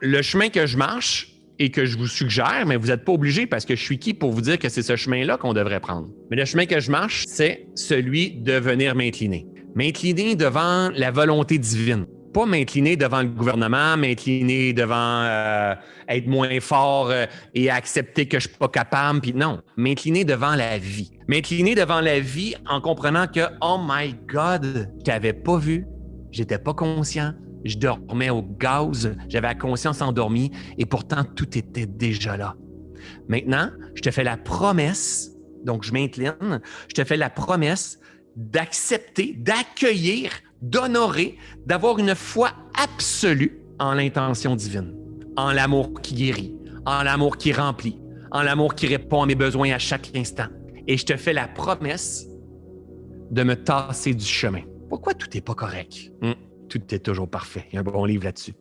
le chemin que je marche et que je vous suggère, mais vous n'êtes pas obligé parce que je suis qui pour vous dire que c'est ce chemin-là qu'on devrait prendre. Mais le chemin que je marche, c'est celui de venir m'incliner. M'incliner devant la volonté divine. Pas m'incliner devant le gouvernement, m'incliner devant euh, être moins fort euh, et accepter que je suis pas capable. Puis non, m'incliner devant la vie. M'incliner devant la vie en comprenant que, oh my God, je t'avais pas vu, j'étais pas conscient, je dormais au gaz, j'avais la conscience endormie et pourtant tout était déjà là. Maintenant, je te fais la promesse, donc je m'incline, je te fais la promesse d'accepter, d'accueillir, d'honorer, d'avoir une foi absolue en l'intention divine, en l'amour qui guérit, en l'amour qui remplit, en l'amour qui répond à mes besoins à chaque instant. Et je te fais la promesse de me tasser du chemin. Pourquoi tout n'est pas correct? Hmm? Tout est toujours parfait. Il y a un bon livre là-dessus.